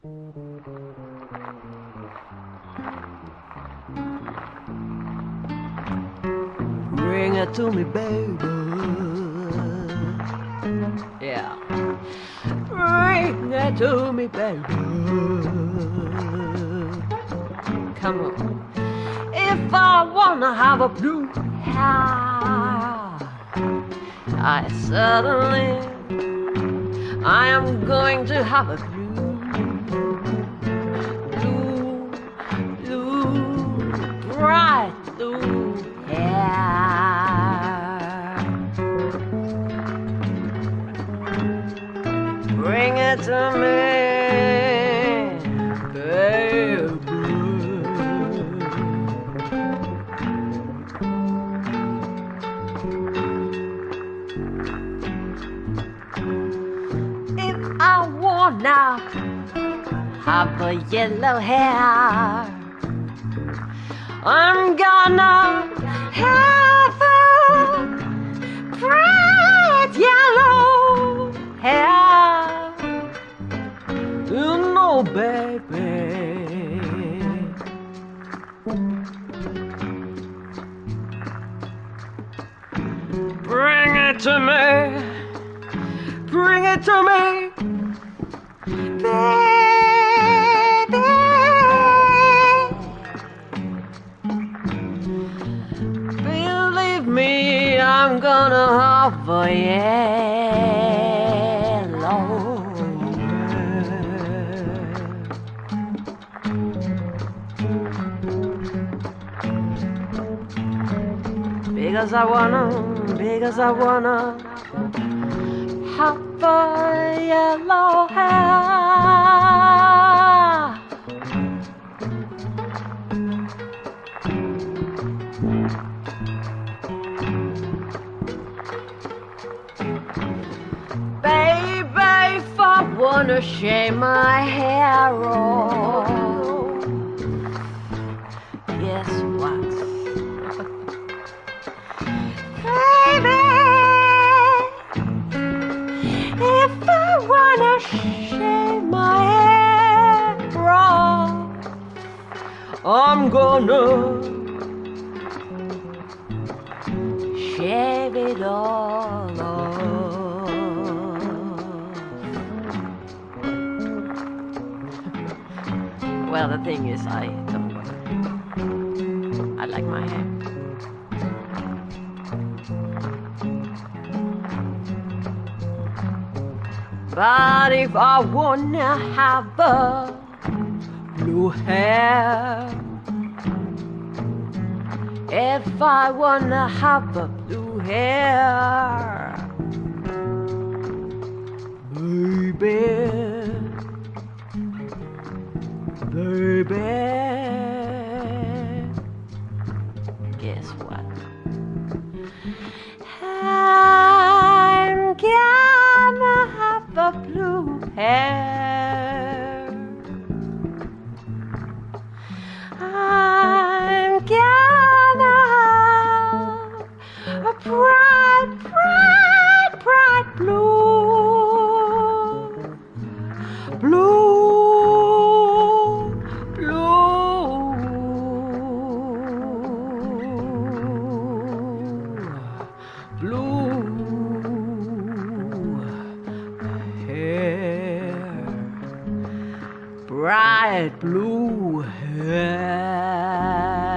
Bring it to me, baby. Yeah. Bring it to me, baby. Come on. If I wanna have a blue hair, I certainly I am going to have a To me, baby. If I wanna have a yellow hair, I'm gonna Bring it to me. Bring it to me. Baby. Believe me, I'm gonna have a Because I wanna, because I wanna have a yellow hair. Baby, if I wanna shave my hair off, I'm gonna shave it all off. Well, the thing is, I don't want I like my hair. But if I wanna have a blue hair, if I wanna have a blue hair, baby, baby, guess what? Bright, bright, bright blue, blue, blue, blue. Hair, bright blue hair.